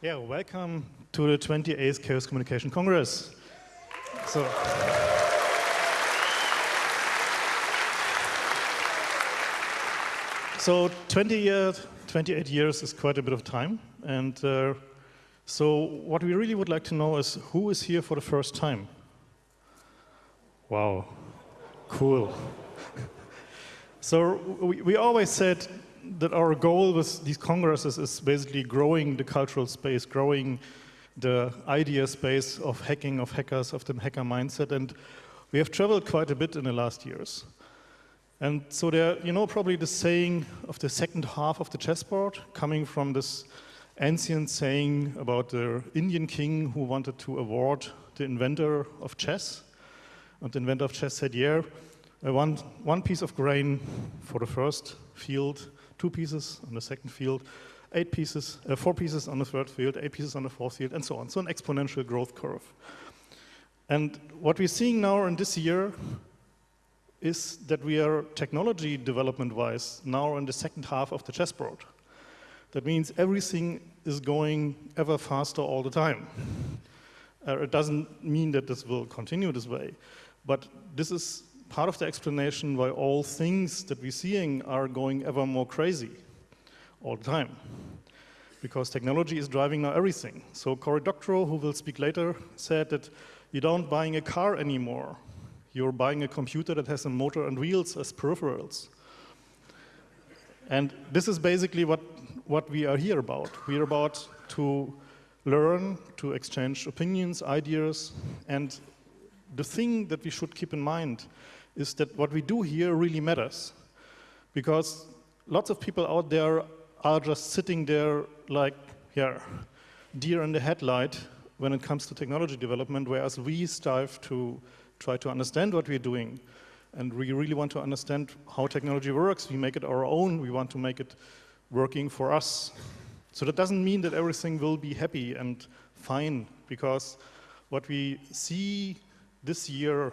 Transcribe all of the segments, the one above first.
Yeah, welcome to the 28th Chaos Communication Congress. So, so 20 years, 28 years is quite a bit of time. And uh, so what we really would like to know is who is here for the first time? Wow, cool. so we, we always said that our goal with these congresses is basically growing the cultural space, growing the idea space of hacking, of hackers, of the hacker mindset. And we have traveled quite a bit in the last years. And so there, you know, probably the saying of the second half of the chessboard coming from this ancient saying about the Indian king who wanted to award the inventor of chess. And the inventor of chess said, yeah, one, one piece of grain for the first field, two pieces on the second field, eight pieces, uh, four pieces on the third field, eight pieces on the fourth field, and so on. So an exponential growth curve. And what we're seeing now in this year is that we are technology development-wise now in the second half of the chessboard. That means everything is going ever faster all the time. Uh, it doesn't mean that this will continue this way, but this is part of the explanation why all things that we're seeing are going ever more crazy all the time. Because technology is driving now everything. So Cory Doctorow, who will speak later, said that you don't buying a car anymore. You're buying a computer that has a motor and wheels as peripherals. And this is basically what, what we are here about. We are about to learn, to exchange opinions, ideas, and the thing that we should keep in mind is that what we do here really matters. Because lots of people out there are just sitting there like, yeah, deer in the headlight when it comes to technology development, whereas we strive to try to understand what we're doing. And we really want to understand how technology works. We make it our own. We want to make it working for us. So that doesn't mean that everything will be happy and fine, because what we see this year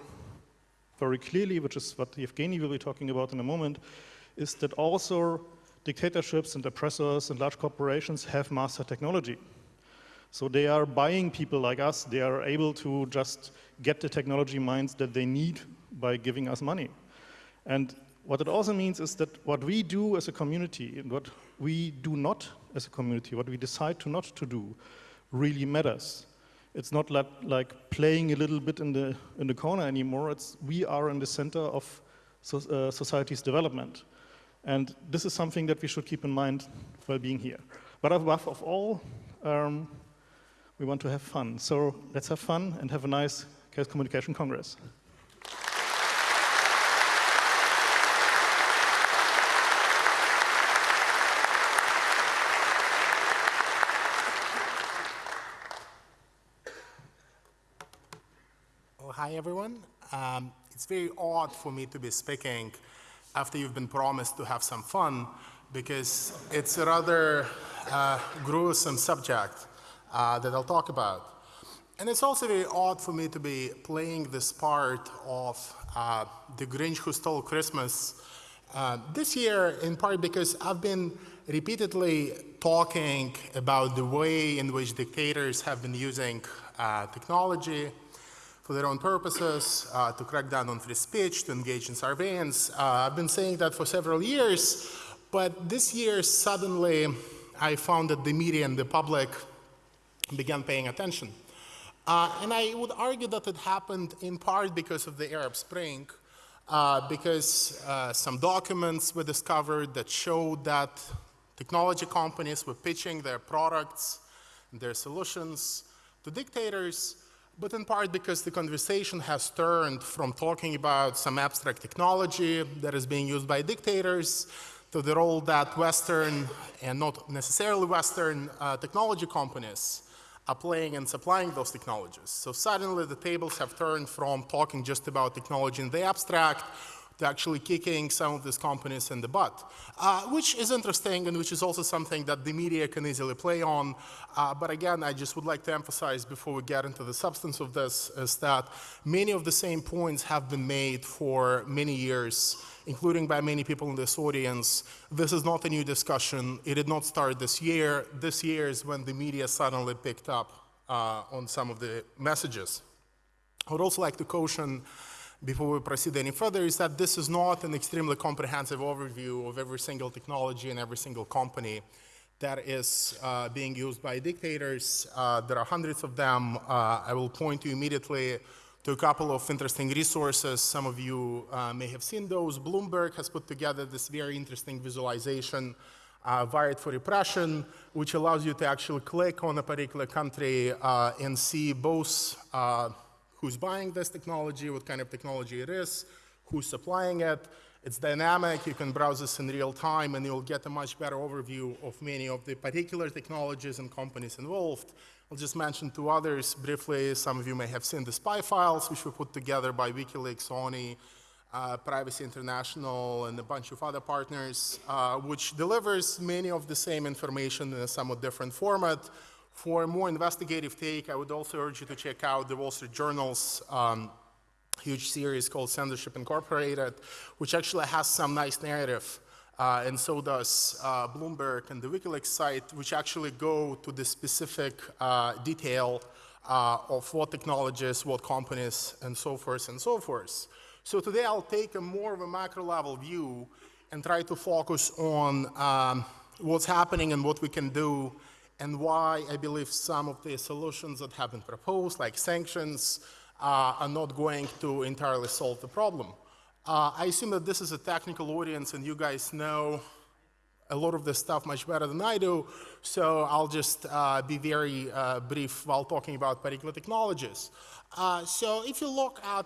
very clearly, which is what Evgeny will be talking about in a moment, is that also dictatorships and oppressors and large corporations have mastered technology. So they are buying people like us. They are able to just get the technology minds that they need by giving us money. And what it also means is that what we do as a community and what we do not as a community, what we decide to not to do, really matters. It's not like, like playing a little bit in the, in the corner anymore. It's we are in the center of so, uh, society's development. And this is something that we should keep in mind while being here. But above of all, um, we want to have fun. So let's have fun and have a nice Chaos Communication Congress. hi everyone. Um, it's very odd for me to be speaking after you've been promised to have some fun because it's a rather uh, gruesome subject uh, that I'll talk about. And it's also very odd for me to be playing this part of uh, the Grinch who stole Christmas uh, this year in part because I've been repeatedly talking about the way in which dictators have been using uh, technology for their own purposes, uh, to crack down on free speech, to engage in surveillance. Uh, I've been saying that for several years, but this year suddenly I found that the media and the public began paying attention. Uh, and I would argue that it happened in part because of the Arab Spring, uh, because uh, some documents were discovered that showed that technology companies were pitching their products their solutions to dictators but in part because the conversation has turned from talking about some abstract technology that is being used by dictators to the role that Western and not necessarily Western uh, technology companies are playing in supplying those technologies. So suddenly the tables have turned from talking just about technology in the abstract to actually kicking some of these companies in the butt, uh, which is interesting and which is also something that the media can easily play on. Uh, but again, I just would like to emphasize before we get into the substance of this is that many of the same points have been made for many years, including by many people in this audience. This is not a new discussion. It did not start this year. This year is when the media suddenly picked up uh, on some of the messages. I would also like to caution before we proceed any further is that this is not an extremely comprehensive overview of every single technology and every single company that is uh, being used by dictators. Uh, there are hundreds of them. Uh, I will point you immediately to a couple of interesting resources. Some of you uh, may have seen those. Bloomberg has put together this very interesting visualization, uh, Wired for Repression, which allows you to actually click on a particular country uh, and see both who's buying this technology, what kind of technology it is, who's supplying it. It's dynamic, you can browse this in real time, and you'll get a much better overview of many of the particular technologies and companies involved. I'll just mention two others briefly. Some of you may have seen the spy files, which were put together by WikiLeaks, OWNI, uh, Privacy International, and a bunch of other partners, uh, which delivers many of the same information in a somewhat different format, for a more investigative take, I would also urge you to check out the Wall Street Journal's um, huge series called Censorship Incorporated, which actually has some nice narrative. Uh, and so does uh, Bloomberg and the WikiLeaks site, which actually go to the specific uh, detail uh, of what technologies, what companies, and so forth and so forth. So today I'll take a more of a macro level view and try to focus on um, what's happening and what we can do and why I believe some of the solutions that have been proposed, like sanctions, uh, are not going to entirely solve the problem. Uh, I assume that this is a technical audience and you guys know a lot of this stuff much better than I do, so I'll just uh, be very uh, brief while talking about particular technologies. Uh, so if you look at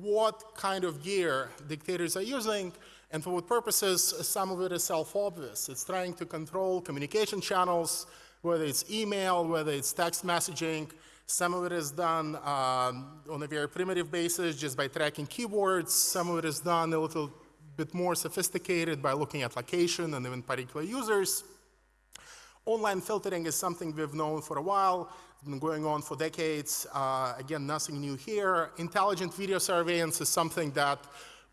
what kind of gear dictators are using, and for what purposes, some of it is self-obvious. It's trying to control communication channels, whether it's email, whether it's text messaging. Some of it is done um, on a very primitive basis, just by tracking keywords. Some of it is done a little bit more sophisticated by looking at location and even particular users. Online filtering is something we've known for a while. Been going on for decades. Uh, again, nothing new here. Intelligent video surveillance is something that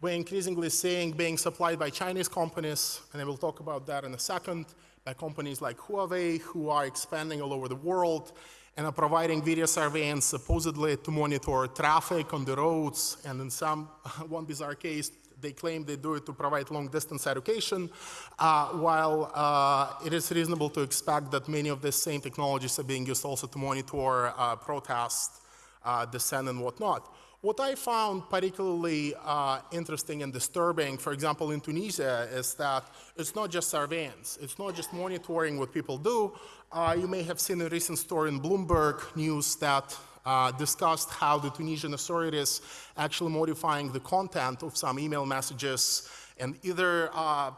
we're increasingly seeing being supplied by Chinese companies, and I will talk about that in a second by companies like Huawei, who are expanding all over the world and are providing video surveillance supposedly to monitor traffic on the roads. And in some, one bizarre case, they claim they do it to provide long distance education, uh, while uh, it is reasonable to expect that many of the same technologies are being used also to monitor uh, protest, uh, dissent, and whatnot. What I found particularly uh, interesting and disturbing, for example, in Tunisia, is that it's not just surveillance. It's not just monitoring what people do. Uh, you may have seen a recent story in Bloomberg News that uh, discussed how the Tunisian authorities actually modifying the content of some email messages and either uh,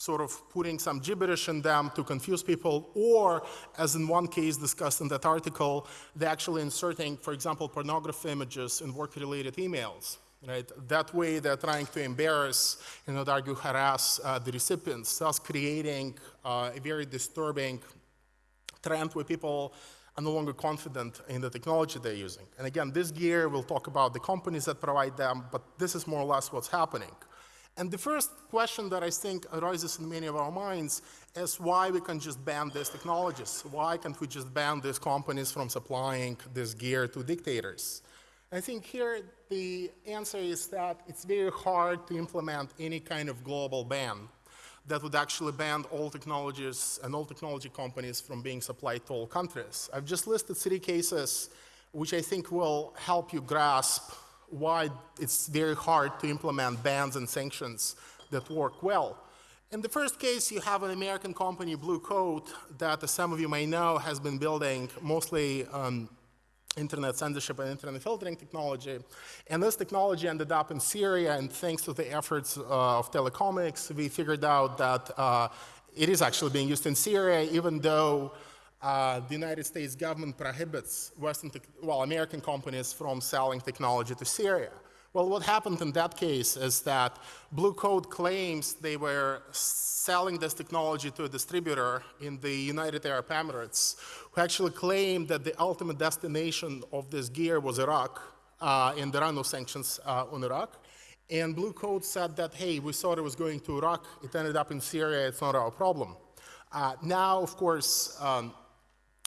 sort of putting some gibberish in them to confuse people, or as in one case discussed in that article, they're actually inserting, for example, pornography images in work-related emails. Right? That way they're trying to embarrass and not argue harass uh, the recipients, thus creating uh, a very disturbing trend where people are no longer confident in the technology they're using. And again, this gear, we'll talk about the companies that provide them, but this is more or less what's happening. And the first question that I think arises in many of our minds is why we can just ban these technologies? Why can't we just ban these companies from supplying this gear to dictators? I think here the answer is that it's very hard to implement any kind of global ban that would actually ban all technologies and all technology companies from being supplied to all countries. I've just listed three cases which I think will help you grasp why it's very hard to implement bans and sanctions that work well. In the first case, you have an American company, Blue Coat, that, as some of you may know, has been building mostly um, internet censorship and internet filtering technology. And this technology ended up in Syria, and thanks to the efforts uh, of Telecomix, we figured out that uh, it is actually being used in Syria, even though uh, the United States government prohibits Western, well, American companies from selling technology to Syria, Well, what happened in that case is that Blue Coat claims they were selling this technology to a distributor in the United Arab Emirates, who actually claimed that the ultimate destination of this gear was Iraq, uh, and there are no sanctions uh, on Iraq. And Blue Coat said that, hey, we thought it was going to Iraq, it ended up in Syria, it's not our problem. Uh, now, of course, um,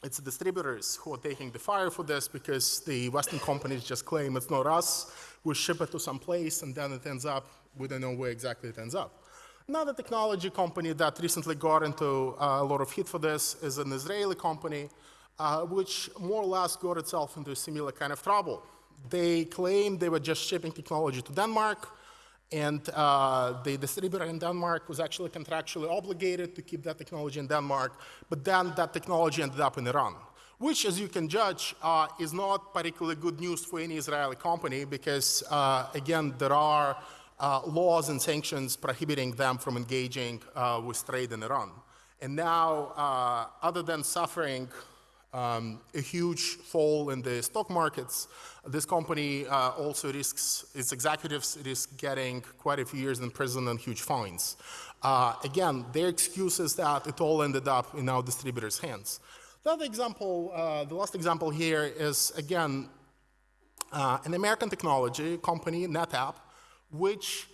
it's the distributors who are taking the fire for this because the Western companies just claim it's not us. We ship it to some place and then it ends up, we don't know where exactly it ends up. Another technology company that recently got into uh, a lot of heat for this is an Israeli company, uh, which more or less got itself into a similar kind of trouble. They claimed they were just shipping technology to Denmark, and uh, the distributor in Denmark was actually contractually obligated to keep that technology in Denmark, but then that technology ended up in Iran, which, as you can judge, uh, is not particularly good news for any Israeli company because, uh, again, there are uh, laws and sanctions prohibiting them from engaging uh, with trade in Iran. And now, uh, other than suffering um, a huge fall in the stock markets. This company uh, also risks, its executives risk getting quite a few years in prison and huge fines. Uh, again, their excuse is that it all ended up in our distributors' hands. The other example, uh, the last example here is, again, uh, an American technology company, NetApp, which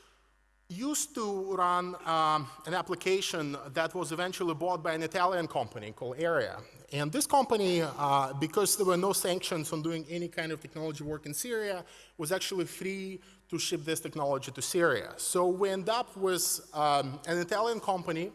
used to run um, an application that was eventually bought by an Italian company called Area. And this company, uh, because there were no sanctions on doing any kind of technology work in Syria, was actually free to ship this technology to Syria. So we end up with um, an Italian company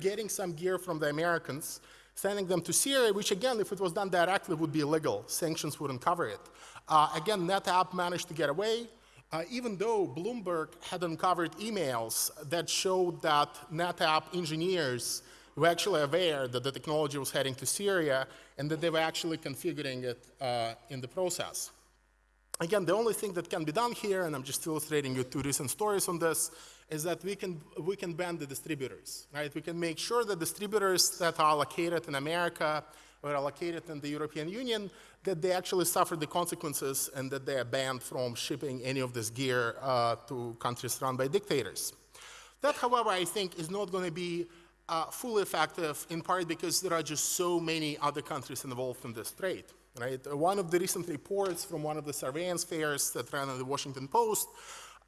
getting some gear from the Americans, sending them to Syria, which again, if it was done directly, would be illegal. Sanctions wouldn't cover it. Uh, again, NetApp managed to get away. Uh, even though Bloomberg had uncovered emails that showed that NetApp engineers were actually aware that the technology was heading to Syria and that they were actually configuring it uh, in the process. Again, the only thing that can be done here, and I'm just illustrating you two recent stories on this, is that we can, we can ban the distributors, right? We can make sure that distributors that are located in America or are located in the European Union that they actually suffer the consequences and that they are banned from shipping any of this gear uh, to countries run by dictators. That, however, I think is not going to be uh, fully effective in part because there are just so many other countries involved in this trade. Right? One of the recent reports from one of the surveillance fairs that ran in the Washington Post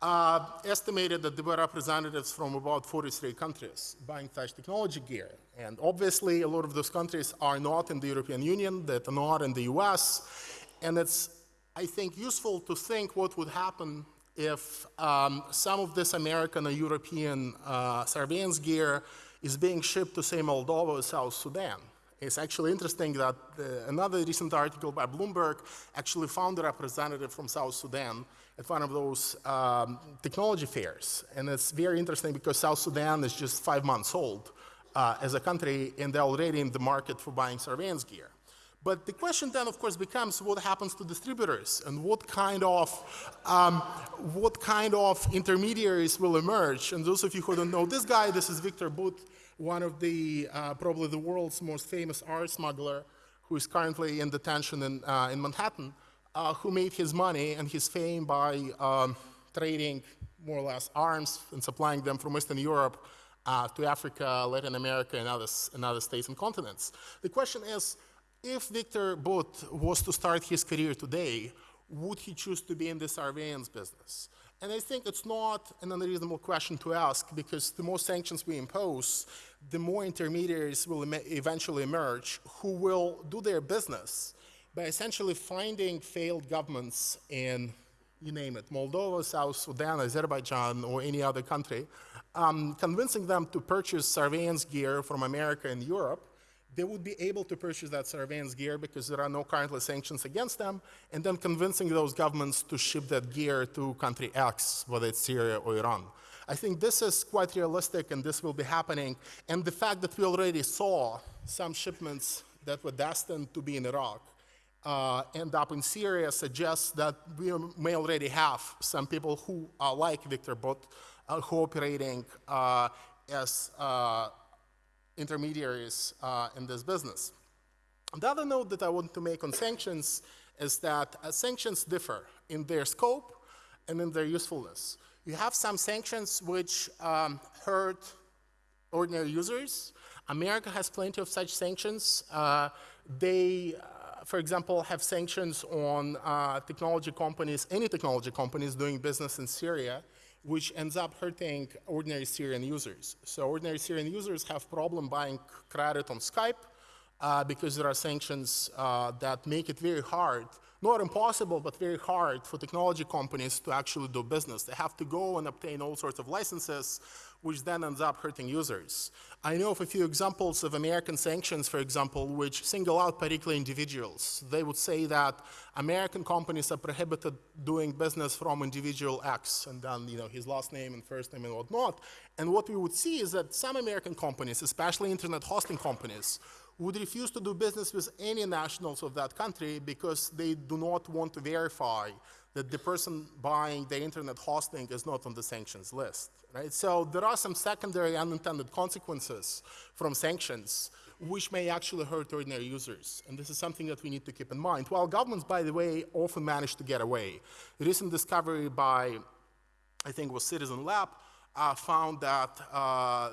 uh, estimated that there were representatives from about 43 countries buying such technology gear. And obviously, a lot of those countries are not in the European Union, that are not in the US. And it's, I think, useful to think what would happen if um, some of this American or European uh, surveillance gear is being shipped to, say, Moldova or South Sudan. It's actually interesting that uh, another recent article by Bloomberg actually found a representative from South Sudan at one of those um, technology fairs. And it's very interesting because South Sudan is just five months old uh, as a country, and they're already in the market for buying surveillance gear. But the question then, of course, becomes what happens to distributors and what kind of um, what kind of intermediaries will emerge. And those of you who don't know this guy, this is Victor Bout, one of the uh, probably the world's most famous art smuggler, who is currently in detention in, uh, in Manhattan uh, who made his money and his fame by um, trading more or less arms and supplying them from Western Europe uh, to Africa, Latin America, and other, and other states and continents. The question is, if Victor Bout was to start his career today, would he choose to be in the surveillance business? And I think it's not an unreasonable question to ask because the more sanctions we impose, the more intermediaries will eventually emerge who will do their business by essentially finding failed governments in, you name it, Moldova, South Sudan, Azerbaijan, or any other country, um, convincing them to purchase surveillance gear from America and Europe, they would be able to purchase that surveillance gear because there are no currently sanctions against them, and then convincing those governments to ship that gear to country X, whether it's Syria or Iran. I think this is quite realistic and this will be happening. And the fact that we already saw some shipments that were destined to be in Iraq uh, end up in Syria suggests that we may already have some people who are like Victor Bout, uh, who operating uh, as uh, intermediaries uh, in this business. The other note that I want to make on sanctions is that uh, sanctions differ in their scope and in their usefulness. You have some sanctions which um, hurt ordinary users. America has plenty of such sanctions. They, for example, have sanctions on uh, technology companies, any technology companies doing business in Syria, which ends up hurting ordinary Syrian users. So ordinary Syrian users have problem buying credit on Skype uh, because there are sanctions uh, that make it very hard not impossible, but very hard for technology companies to actually do business. They have to go and obtain all sorts of licenses, which then ends up hurting users. I know of a few examples of American sanctions, for example, which single out particular individuals. They would say that American companies are prohibited doing business from individual X, and then you know his last name and first name and whatnot. And what we would see is that some American companies, especially internet hosting companies, would refuse to do business with any nationals of that country because they do not want to verify that the person buying the internet hosting is not on the sanctions list, right? So there are some secondary unintended consequences from sanctions which may actually hurt ordinary users. And this is something that we need to keep in mind. While governments, by the way, often manage to get away. A recent discovery by, I think was Citizen Lab, uh, found that uh,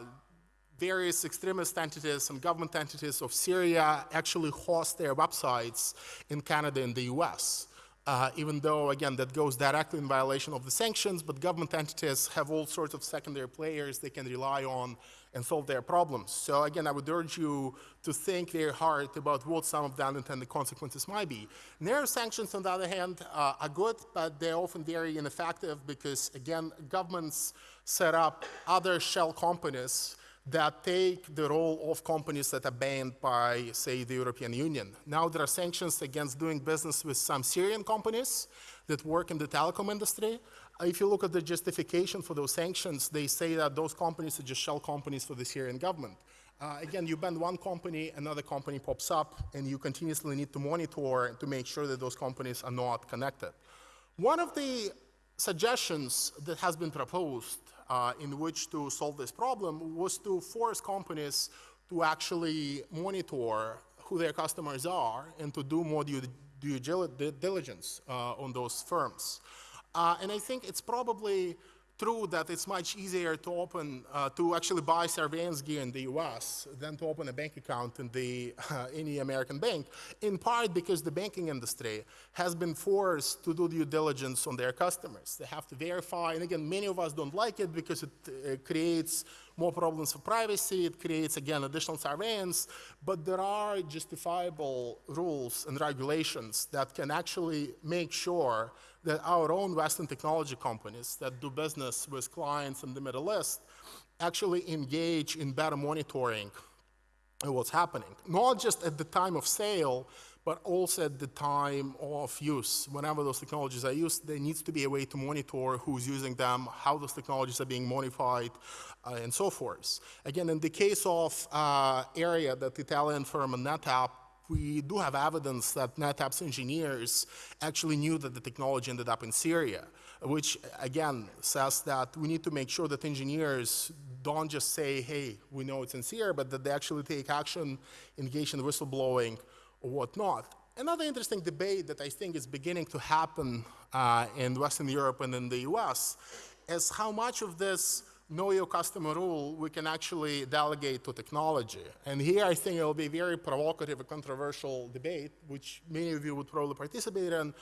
various extremist entities and government entities of Syria actually host their websites in Canada and the US. Uh, even though, again, that goes directly in violation of the sanctions, but government entities have all sorts of secondary players they can rely on and solve their problems. So again, I would urge you to think very hard about what some of the unintended consequences might be. Narrow sanctions, on the other hand, uh, are good, but they're often very ineffective because, again, governments set up other shell companies that take the role of companies that are banned by, say, the European Union. Now there are sanctions against doing business with some Syrian companies that work in the telecom industry. If you look at the justification for those sanctions, they say that those companies are just shell companies for the Syrian government. Uh, again, you ban one company, another company pops up, and you continuously need to monitor to make sure that those companies are not connected. One of the suggestions that has been proposed uh, in which to solve this problem was to force companies to actually monitor who their customers are and to do more due, due diligence uh, on those firms. Uh, and I think it's probably true that it's much easier to open, uh, to actually buy surveillance gear in the US than to open a bank account in the, uh, any American bank, in part because the banking industry has been forced to do due diligence on their customers. They have to verify, and again, many of us don't like it because it uh, creates more problems for privacy, it creates, again, additional surveillance, but there are justifiable rules and regulations that can actually make sure that our own Western technology companies that do business with clients in the Middle East actually engage in better monitoring of what's happening. Not just at the time of sale, but also at the time of use. Whenever those technologies are used, there needs to be a way to monitor who's using them, how those technologies are being modified, uh, and so forth. Again, in the case of uh, Area that Italian firm NetApp we do have evidence that NetApp's engineers actually knew that the technology ended up in Syria, which again says that we need to make sure that engineers don't just say, hey, we know it's in Syria, but that they actually take action, engage in whistleblowing or whatnot. Another interesting debate that I think is beginning to happen uh, in Western Europe and in the US is how much of this know your customer rule we can actually delegate to technology. And here I think it'll be a very provocative and controversial debate, which many of you would probably participate in,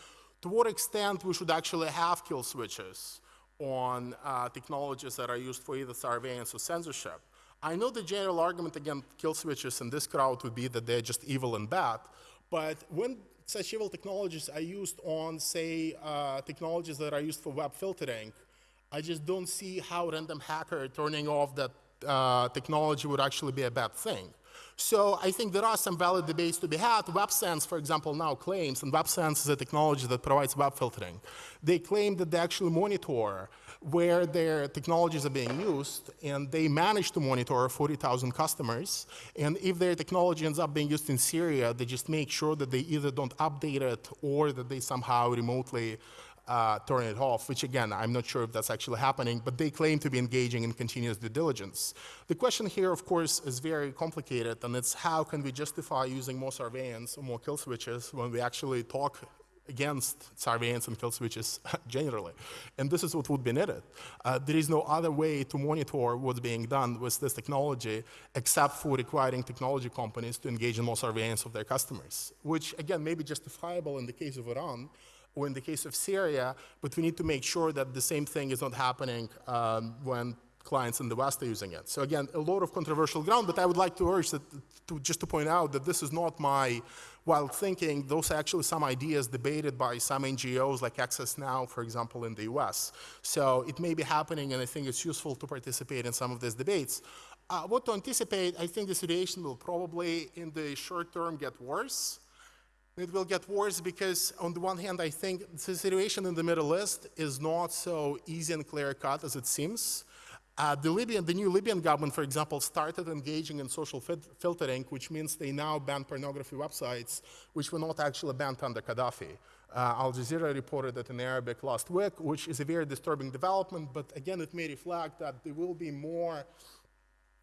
to what extent we should actually have kill switches on uh, technologies that are used for either surveillance or censorship. I know the general argument against kill switches in this crowd would be that they're just evil and bad, but when such evil technologies are used on, say, uh, technologies that are used for web filtering, I just don't see how random hacker turning off that uh, technology would actually be a bad thing. So I think there are some valid debates to be had. WebSense, for example, now claims, and WebSense is a technology that provides web filtering. They claim that they actually monitor where their technologies are being used, and they manage to monitor 40,000 customers. And if their technology ends up being used in Syria, they just make sure that they either don't update it or that they somehow remotely uh, turn it off, which again, I'm not sure if that's actually happening, but they claim to be engaging in continuous due diligence. The question here, of course, is very complicated, and it's how can we justify using more surveillance or more kill switches when we actually talk against surveillance and kill switches generally. And this is what would be needed. Uh, there is no other way to monitor what's being done with this technology except for requiring technology companies to engage in more surveillance of their customers, which again may be justifiable in the case of Iran or in the case of Syria, but we need to make sure that the same thing is not happening um, when clients in the West are using it. So again, a lot of controversial ground, but I would like to urge that, to, just to point out that this is not my wild thinking. Those are actually some ideas debated by some NGOs like Access Now, for example, in the US. So it may be happening, and I think it's useful to participate in some of these debates. Uh, what to anticipate, I think the situation will probably, in the short term, get worse. It will get worse because, on the one hand, I think the situation in the Middle East is not so easy and clear cut as it seems. Uh, the, Libyan, the new Libyan government, for example, started engaging in social filtering, which means they now ban pornography websites, which were not actually banned under Gaddafi. Uh, Al Jazeera reported it in Arabic last week, which is a very disturbing development, but again, it may reflect that there will be more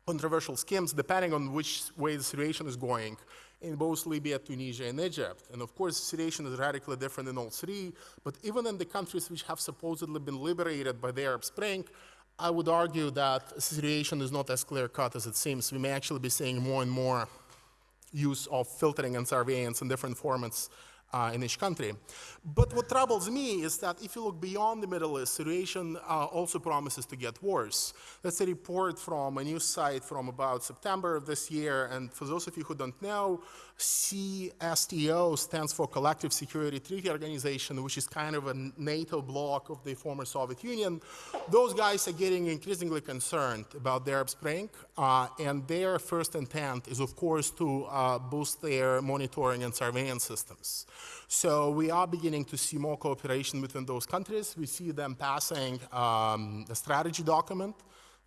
controversial schemes depending on which way the situation is going in both Libya, Tunisia, and Egypt. And of course, the situation is radically different in all three, but even in the countries which have supposedly been liberated by the Arab Spring, I would argue that the situation is not as clear cut as it seems. We may actually be seeing more and more use of filtering and surveillance in different formats uh, in each country. But what troubles me is that if you look beyond the Middle East, situation uh, also promises to get worse. That's a report from a news site from about September of this year, and for those of you who don't know, CSTO stands for Collective Security Treaty Organization, which is kind of a NATO bloc of the former Soviet Union. Those guys are getting increasingly concerned about the Arab Spring, uh, and their first intent is, of course, to uh, boost their monitoring and surveillance systems. So we are beginning to see more cooperation within those countries. We see them passing um, a strategy document,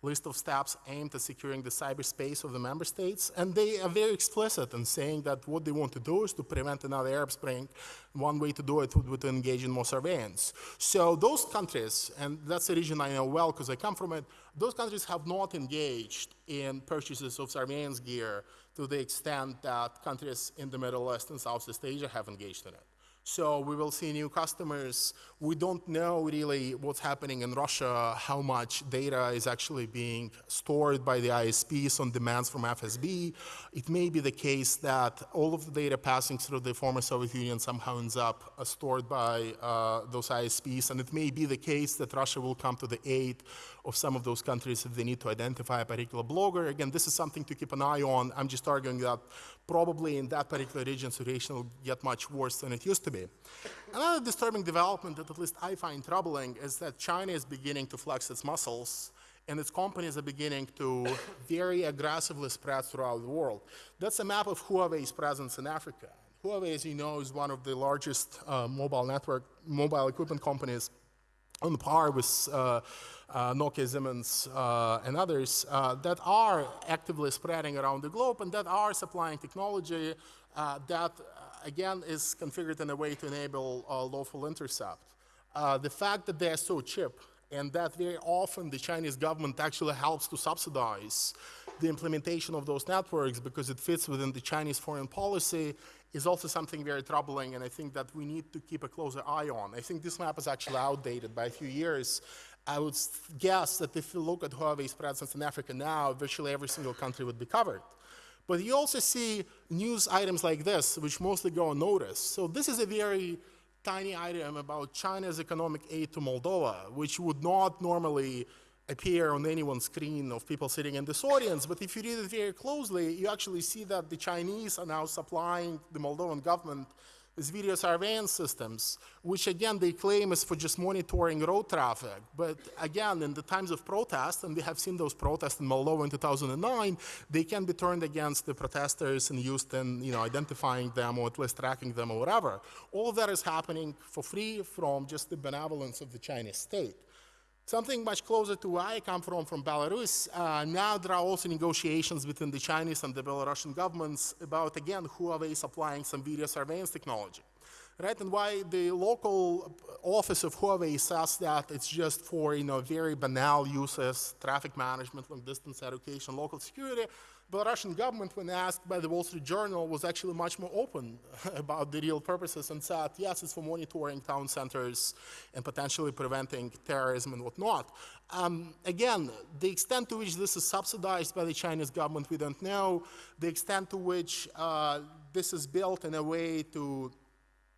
list of steps aimed at securing the cyberspace of the member states. And they are very explicit in saying that what they want to do is to prevent another Arab Spring. One way to do it would be to engage in more surveillance. So those countries, and that's a region I know well because I come from it, those countries have not engaged in purchases of surveillance gear to the extent that countries in the Middle East and Southeast Asia have engaged in it. So we will see new customers. We don't know really what's happening in Russia, how much data is actually being stored by the ISPs on demands from FSB. It may be the case that all of the data passing through the former Soviet Union somehow ends up uh, stored by uh, those ISPs, and it may be the case that Russia will come to the aid of some of those countries if they need to identify a particular blogger. Again, this is something to keep an eye on. I'm just arguing that probably in that particular region, situation will get much worse than it used to be. Another disturbing development that at least I find troubling is that China is beginning to flex its muscles and its companies are beginning to very aggressively spread throughout the world. That's a map of Huawei's presence in Africa. Huawei, as you know, is one of the largest uh, mobile network, mobile equipment companies on par with uh, uh, Nokia, Siemens, uh, and others uh, that are actively spreading around the globe and that are supplying technology uh, that, uh, again, is configured in a way to enable lawful intercept. the fact that they're so cheap and that very often the Chinese government actually helps to subsidize the implementation of those networks because it fits within the Chinese foreign policy is also something very troubling, and I think that we need to keep a closer eye on. I think this map is actually outdated by a few years. I would guess that if you look at Huawei's presence in Africa now, virtually every single country would be covered. But you also see news items like this, which mostly go unnoticed. So this is a very tiny item about China's economic aid to Moldova, which would not normally appear on anyone's screen of people sitting in this audience, but if you read it very closely, you actually see that the Chinese are now supplying the Moldovan government with video surveillance systems, which again they claim is for just monitoring road traffic. But again, in the times of protest, and we have seen those protests in Moldova in 2009, they can be turned against the protesters and used in you know, identifying them or at least tracking them or whatever. All that is happening for free from just the benevolence of the Chinese state. Something much closer to where I come from, from Belarus, uh, now there are also negotiations between the Chinese and the Belarusian governments about, again, Huawei supplying some video surveillance technology. Right, and why the local office of Huawei says that it's just for, you know, very banal uses, traffic management, long distance education, local security, the Russian government, when asked by the Wall Street Journal, was actually much more open about the real purposes and said, yes, it's for monitoring town centers and potentially preventing terrorism and whatnot. Um, again, the extent to which this is subsidized by the Chinese government, we don't know. The extent to which uh, this is built in a way to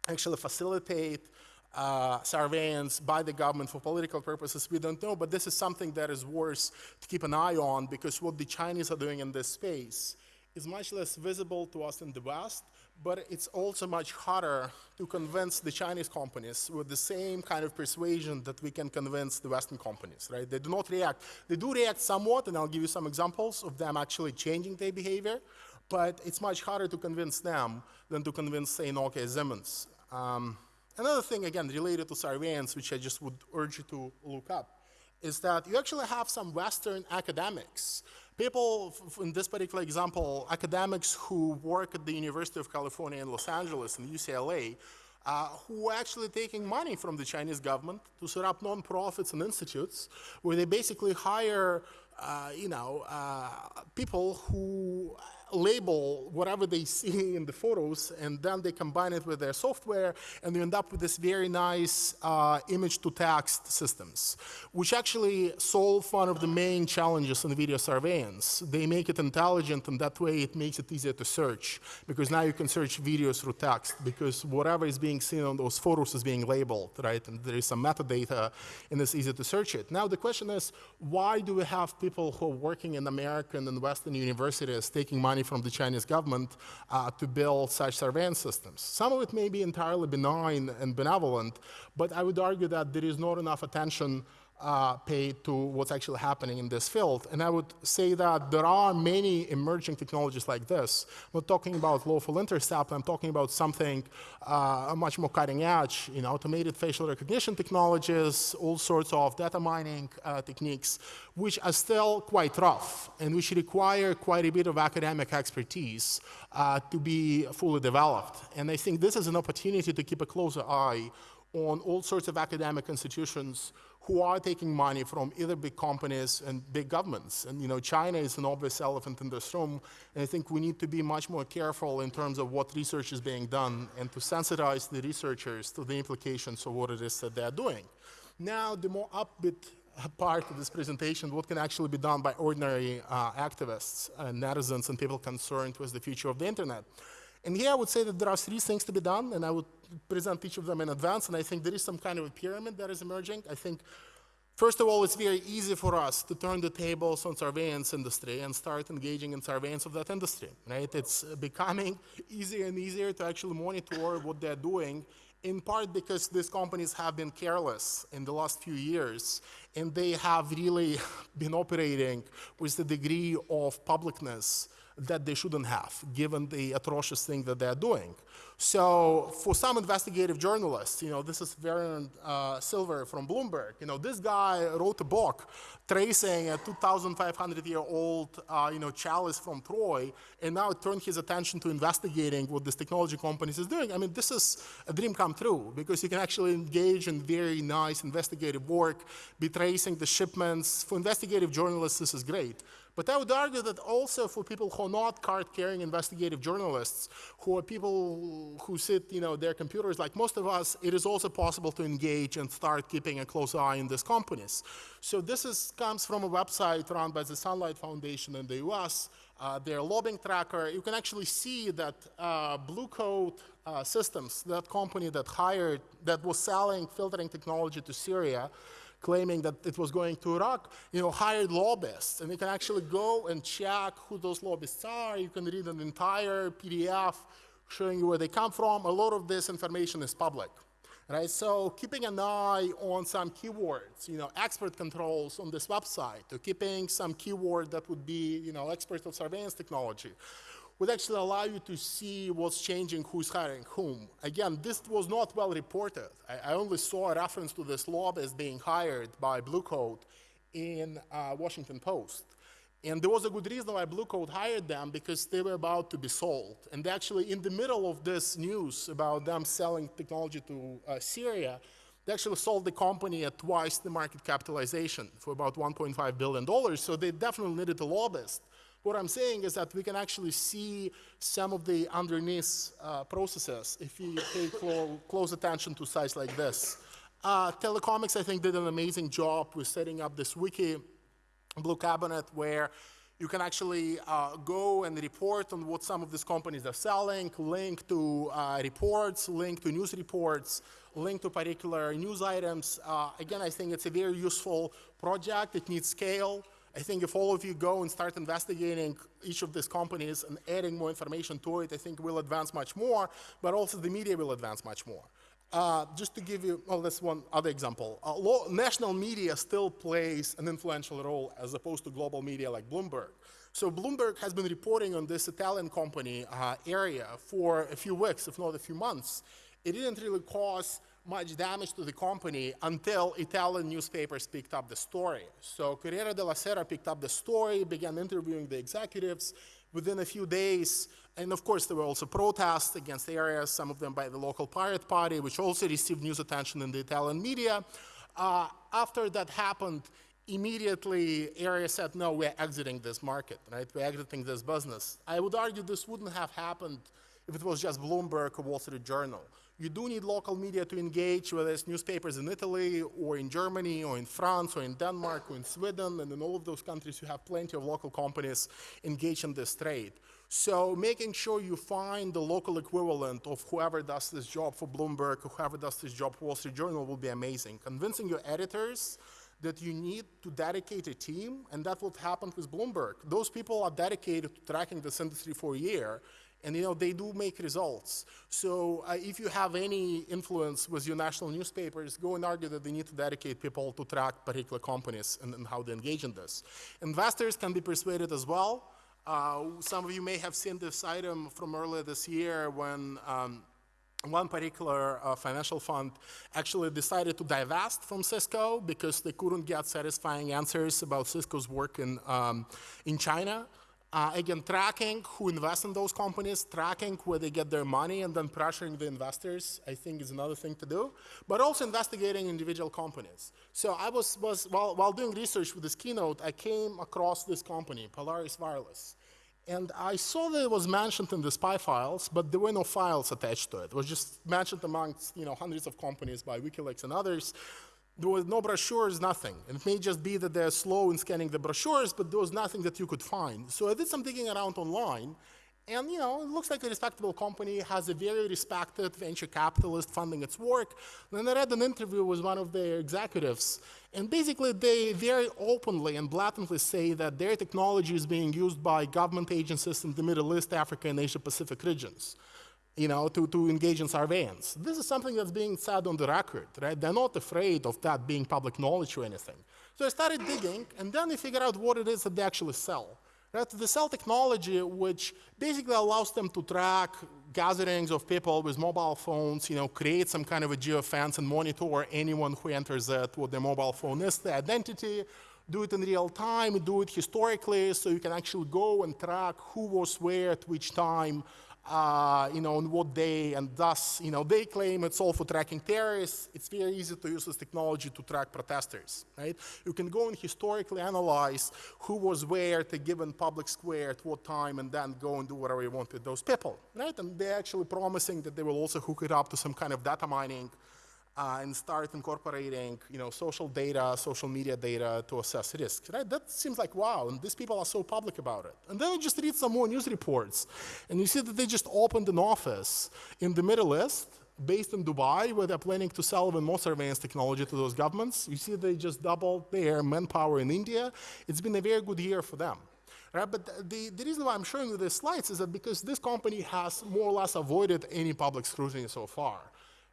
actually facilitate uh, surveillance by the government for political purposes, we don't know, but this is something that is worth to keep an eye on because what the Chinese are doing in this space is much less visible to us in the West, but it's also much harder to convince the Chinese companies with the same kind of persuasion that we can convince the Western companies, right? They do not react. They do react somewhat, and I'll give you some examples of them actually changing their behavior, but it's much harder to convince them than to convince, say, Nokia Siemens. Um, Another thing, again, related to surveillance, which I just would urge you to look up, is that you actually have some Western academics. People, in this particular example, academics who work at the University of California in Los Angeles and UCLA, uh, who are actually taking money from the Chinese government to set up nonprofits and institutes where they basically hire, uh, you know, uh, people who label whatever they see in the photos and then they combine it with their software and you end up with this very nice uh, image to text systems, which actually solve one of the main challenges in video surveillance. They make it intelligent and that way it makes it easier to search because now you can search videos through text because whatever is being seen on those photos is being labeled, right? And there is some metadata and it's easy to search it. Now the question is, why do we have people who are working in American and Western universities taking money money from the Chinese government uh, to build such surveillance systems. Some of it may be entirely benign and benevolent, but I would argue that there is not enough attention uh, paid to what's actually happening in this field. And I would say that there are many emerging technologies like this. Not talking about lawful intercept, I'm talking about something uh, much more cutting edge, you know, automated facial recognition technologies, all sorts of data mining uh, techniques, which are still quite rough and which require quite a bit of academic expertise uh, to be fully developed. And I think this is an opportunity to keep a closer eye on all sorts of academic institutions who are taking money from either big companies and big governments. And you know, China is an obvious elephant in this room, and I think we need to be much more careful in terms of what research is being done and to sensitize the researchers to the implications of what it is that they're doing. Now, the more upbeat part of this presentation, what can actually be done by ordinary uh, activists and netizens and people concerned with the future of the internet. And here I would say that there are three things to be done, and I would present each of them in advance, and I think there is some kind of a pyramid that is emerging. I think, first of all, it's very easy for us to turn the tables on surveillance industry and start engaging in surveillance of that industry, right? It's becoming easier and easier to actually monitor what they're doing, in part because these companies have been careless in the last few years, and they have really been operating with the degree of publicness that they shouldn't have, given the atrocious thing that they're doing. So for some investigative journalists, you know, this is Vernon uh, Silver from Bloomberg, you know, this guy wrote a book tracing a 2,500-year-old, uh, you know, chalice from Troy, and now turned his attention to investigating what this technology companies is doing. I mean, this is a dream come true, because you can actually engage in very nice investigative work, be tracing the shipments. For investigative journalists, this is great. But I would argue that also for people who are not card-carrying investigative journalists, who are people who sit, you know, their computers like most of us, it is also possible to engage and start keeping a close eye on these companies. So this is, comes from a website run by the Sunlight Foundation in the US, uh, their lobbying tracker. You can actually see that uh, Blue Coat uh, Systems, that company that hired, that was selling filtering technology to Syria, claiming that it was going to Iraq, you know, hired lobbyists. And you can actually go and check who those lobbyists are. You can read an entire PDF showing you where they come from. A lot of this information is public. Right, so keeping an eye on some keywords, you know, expert controls on this website, or keeping some keyword that would be, you know, expert of surveillance technology, would actually allow you to see what's changing, who's hiring whom. Again, this was not well reported. I, I only saw a reference to this lobbyist being hired by Blue Coat in uh, Washington Post. And there was a good reason why Blue Coat hired them because they were about to be sold. And actually, in the middle of this news about them selling technology to uh, Syria, they actually sold the company at twice the market capitalization for about $1.5 billion. So they definitely needed a lobbyist What I'm saying is that we can actually see some of the underneath uh, processes if you pay clo- close attention to sites like this. Uh, Telecomix, I think, did an amazing job with setting up this wiki, Blue Cabinet, where you can actually uh, go and report on what some of these companies are selling, link to uh, reports, link to news reports, link to particular news items. Uh, again, I think it's a very useful project. It needs scale. I think if all of you go and start investigating each of these companies and adding more information to it, I think we'll advance much more, but also the media will advance much more. Uh, just to give you, well, that's one other example. Uh, lo- national media still plays an influential role as opposed to global media like Bloomberg. So Bloomberg has been reporting on this Italian company uh, Area for a few weeks, if not a few months. It didn't really cause much damage to the company until Italian newspapers picked up the story. So Corriere della Sera picked up the story, began interviewing the executives. Within a few days, and of course, there were also protests against areas, some of them by the local Pirate Party, which also received news attention in the Italian media. Uh, after that happened, immediately Area said, no, we're exiting this market, right? We're exiting this business. I would argue this wouldn't have happened if it was just Bloomberg or Wall Street Journal. You do need local media to engage, whether it's newspapers in Italy or in Germany or in France or in Denmark or in Sweden, and in all of those countries, you have plenty of local companies engaged in this trade. So making sure you find the local equivalent of whoever does this job for Bloomberg whoever does this job for Wall Street Journal will be amazing. Convincing your editors that you need to dedicate a team, and that's what happened with Bloomberg. Those people are dedicated to tracking this industry for a year, and you know they do make results. So uh, if you have any influence with your national newspapers, go and argue that they need to dedicate people to track particular companies and, and how they engage in this. Investors can be persuaded as well. Uh, some of you may have seen this item from earlier this year when um, one particular uh, financial fund actually decided to divest from Cisco because they couldn't get satisfying answers about Cisco's work in, um, in China. Uh, again, tracking who invests in those companies, tracking where they get their money, and then pressuring the investors, I think is another thing to do. But also investigating individual companies. So I was, was while, while doing research for this keynote, I came across this company, Polaris Wireless. And I saw that it was mentioned in the SPY files, but there were no files attached to it. It was just mentioned amongst you know, hundreds of companies by WikiLeaks and others. There was no brochures, nothing. And it may just be that they're slow in scanning the brochures, but there was nothing that you could find. So I did some digging around online, and you know, it looks like a respectable company, has a very respected venture capitalist funding its work. Then I read an interview with one of their executives, and basically they very openly and blatantly say that their technology is being used by government agencies in the Middle East, Africa, and Asia Pacific regions you know, to, to engage in surveillance. This is something that's being said on the record, right? They're not afraid of that being public knowledge or anything. So I started digging, and then I figured out what it is that they actually sell. Right? They sell technology which basically allows them to track gatherings of people with mobile phones, you know, create some kind of a geofence and monitor anyone who enters it, what their mobile phone is, the identity, do it in real time, do it historically, so you can actually go and track who was where at which time, uh, you know, on what day, and thus, you know, they claim it's all for tracking terrorists. It's very easy to use this technology to track protesters, right? You can go and historically analyze who was where at a given public square at what time, and then go and do whatever you want with those people, right? And they're actually promising that they will also hook it up to some kind of data mining uh, and start incorporating, you know, social data, social media data to assess risk. Right? That seems like wow, and these people are so public about it. And then you just read some more news reports, and you see that they just opened an office in the Middle East based in Dubai, where they're planning to sell even more surveillance technology to those governments. You see they just doubled their manpower in India. It's been a very good year for them. Right? But the, the reason why I'm showing you these slides is that because this company has more or less avoided any public scrutiny so far.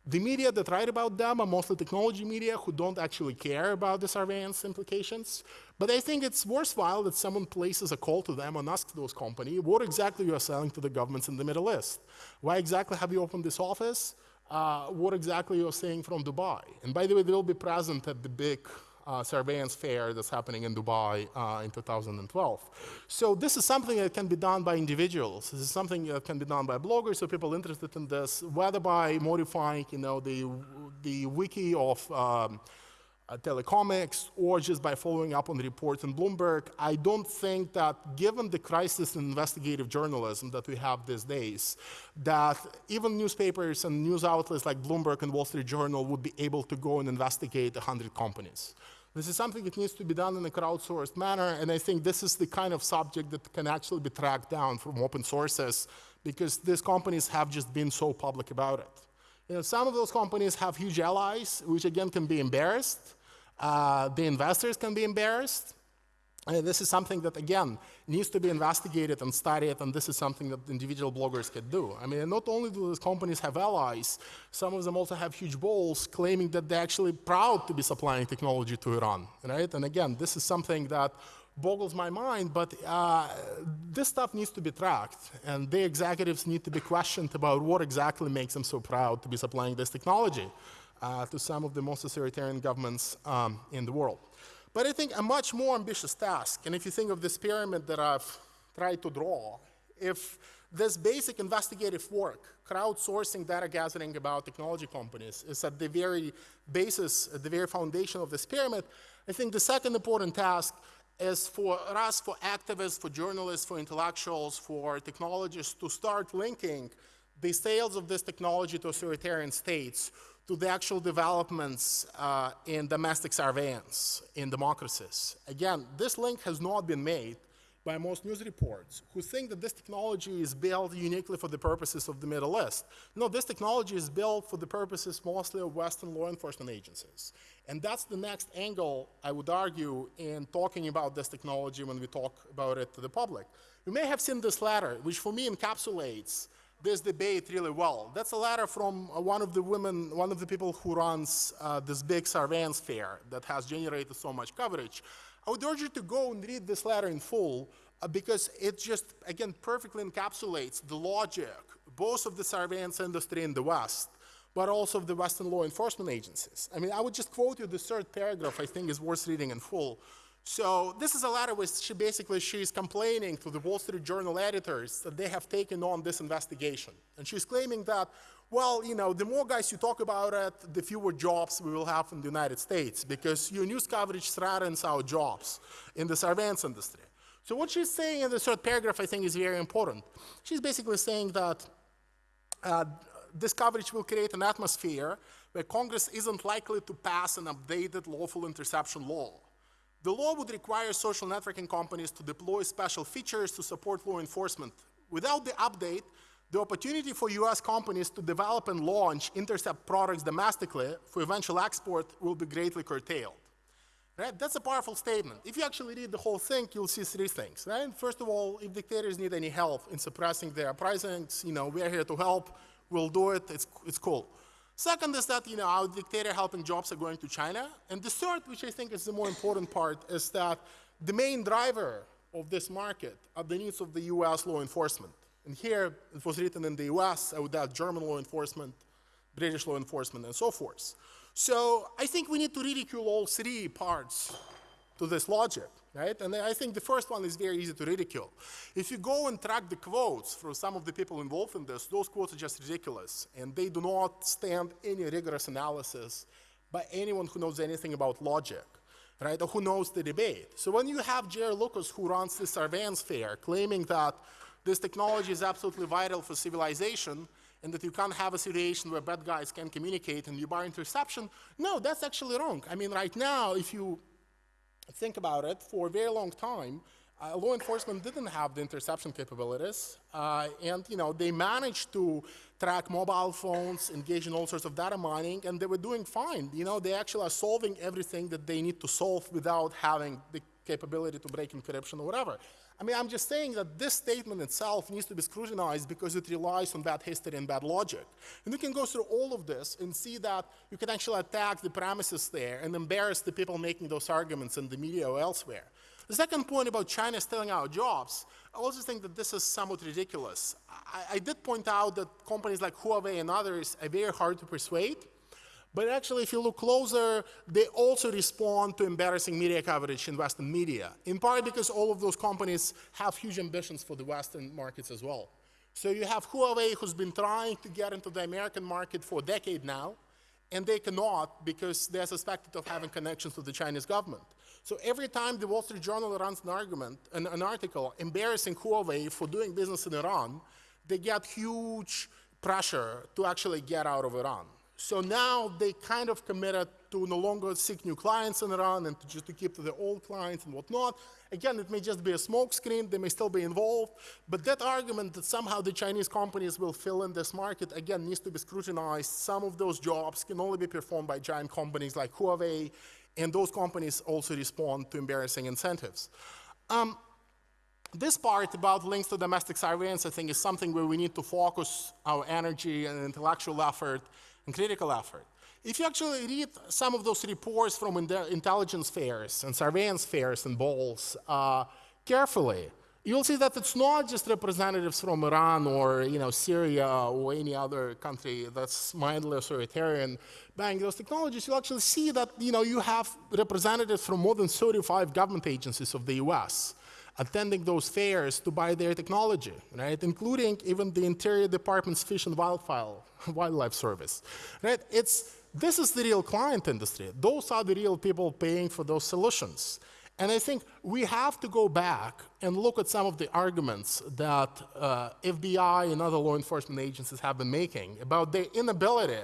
The media that write about them are mostly technology media who don't actually care about the surveillance implications. But I think it's worthwhile that someone places a call to them and asks those companies, what exactly you are selling to the governments in the Middle East? Why exactly have you opened this office? Uh, what exactly you're saying from Dubai? And by the way, they'll be present at the big uh, surveillance fair that's happening in Dubai uh, in 2012. So this is something that can be done by individuals. This is something that can be done by bloggers or people interested in this, whether by modifying, you know, the, the wiki of um, uh, Telecomix or just by following up on the reports in Bloomberg. I don't think that, given the crisis in investigative journalism that we have these days, that even newspapers and news outlets like Bloomberg and Wall Street Journal would be able to go and investigate 100 companies. This is something that needs to be done in a crowdsourced manner, and I think this is the kind of subject that can actually be tracked down from open sources because these companies have just been so public about it. You know, some of those companies have huge allies, which again can be embarrassed. Uh, the investors can be embarrassed. And this is something that, again, needs to be investigated and studied, and this is something that individual bloggers can do. I mean, not only do these companies have allies, some of them also have huge balls claiming that they're actually proud to be supplying technology to Iran, right? And again, this is something that boggles my mind, but uh, this stuff needs to be tracked, and the executives need to be questioned about what exactly makes them so proud to be supplying this technology uh, to some of the most authoritarian governments um, in the world. But I think a much more ambitious task, and if you think of this pyramid that I've tried to draw, if this basic investigative work, crowdsourcing data gathering about technology companies, is at the very basis, at the very foundation of this pyramid, I think the second important task is for us, for activists, for journalists, for intellectuals, for technologists to start linking the sales of this technology to authoritarian states to the actual developments uh, in domestic surveillance in democracies. Again, this link has not been made by most news reports who think that this technology is built uniquely for the purposes of the Middle East. No, this technology is built for the purposes mostly of Western law enforcement agencies. And that's the next angle, I would argue, in talking about this technology when we talk about it to the public. You may have seen this letter, which for me encapsulates this debate really well. That's a letter from uh, one of the women, one of the people who runs uh, this big surveillance fair that has generated so much coverage. I would urge you to go and read this letter in full uh, because it just, again, perfectly encapsulates the logic, both of the surveillance industry in the West, but also of the Western law enforcement agencies. I mean, I would just quote you the third paragraph I think is worth reading in full. So this is a letter where she basically she's complaining to the Wall Street Journal editors that they have taken on this investigation. And she's claiming that, well, you know, the more guys you talk about it, the fewer jobs we will have in the United States because your news coverage threatens our jobs in the surveillance industry. So what she's saying in the third paragraph, I think, is very important. She's basically saying that uh, this coverage will create an atmosphere where Congress isn't likely to pass an updated lawful interception law the law would require social networking companies to deploy special features to support law enforcement. Without the update, the opportunity for US companies to develop and launch intercept products domestically for eventual export will be greatly curtailed. Right? That's a powerful statement. If you actually read the whole thing, you'll see three things. Right? First of all, if dictators need any help in suppressing their uprisings, you know, we're here to help. We'll do it. It's, it's cool. Second is that, you know, our dictator helping jobs are going to China. And the third, which I think is the more important part, is that the main driver of this market are the needs of the US law enforcement. And here, it was written in the US, I would add German law enforcement, British law enforcement, and so forth. So I think we need to ridicule all three parts to this logic right? And I think the first one is very easy to ridicule. If you go and track the quotes from some of the people involved in this, those quotes are just ridiculous, and they do not stand any rigorous analysis by anyone who knows anything about logic, right, or who knows the debate. So when you have J.R. Lucas, who runs the surveillance fair, claiming that this technology is absolutely vital for civilization, and that you can't have a situation where bad guys can communicate and you bar interception, no, that's actually wrong. I mean, right now, if you think about it, for a very long time, uh, law enforcement didn't have the interception capabilities, uh, and you know they managed to track mobile phones, engage in all sorts of data mining, and they were doing fine. You know they actually are solving everything that they need to solve without having the capability to break encryption or whatever. I mean, I'm just saying that this statement itself needs to be scrutinized because it relies on bad history and bad logic. And you can go through all of this and see that you can actually attack the premises there and embarrass the people making those arguments in the media or elsewhere. The second point about China stealing our jobs, I also think that this is somewhat ridiculous. I, I did point out that companies like Huawei and others are very hard to persuade. But actually, if you look closer, they also respond to embarrassing media coverage in Western media, in part because all of those companies have huge ambitions for the Western markets as well. So you have Huawei, who's been trying to get into the American market for a decade now, and they cannot because they're suspected of having connections to the Chinese government. So every time the Wall Street Journal runs an argument, an, an article embarrassing Huawei for doing business in Iran, they get huge pressure to actually get out of Iran. So now they kind of committed to no longer seek new clients in Iran and to just to keep to the old clients and whatnot. Again, it may just be a smokescreen, they may still be involved, but that argument that somehow the Chinese companies will fill in this market, again, needs to be scrutinized. Some of those jobs can only be performed by giant companies like Huawei, and those companies also respond to embarrassing incentives. Um, this part about links to domestic surveillance, I think, is something where we need to focus our energy and intellectual effort and critical effort. If you actually read some of those reports from intelligence fairs and surveillance fairs and balls uh, carefully, you'll see that it's not just representatives from Iran or you know Syria or any other country that's mindless or authoritarian buying those technologies. You'll actually see that you know you have representatives from more than 35 government agencies of the U.S attending those fairs to buy their technology, right? Including even the Interior Department's Fish and Wildlife Service, right? It's, this is the real client industry. Those are the real people paying for those solutions. And I think we have to go back and look at some of the arguments that uh, FBI and other law enforcement agencies have been making about their inability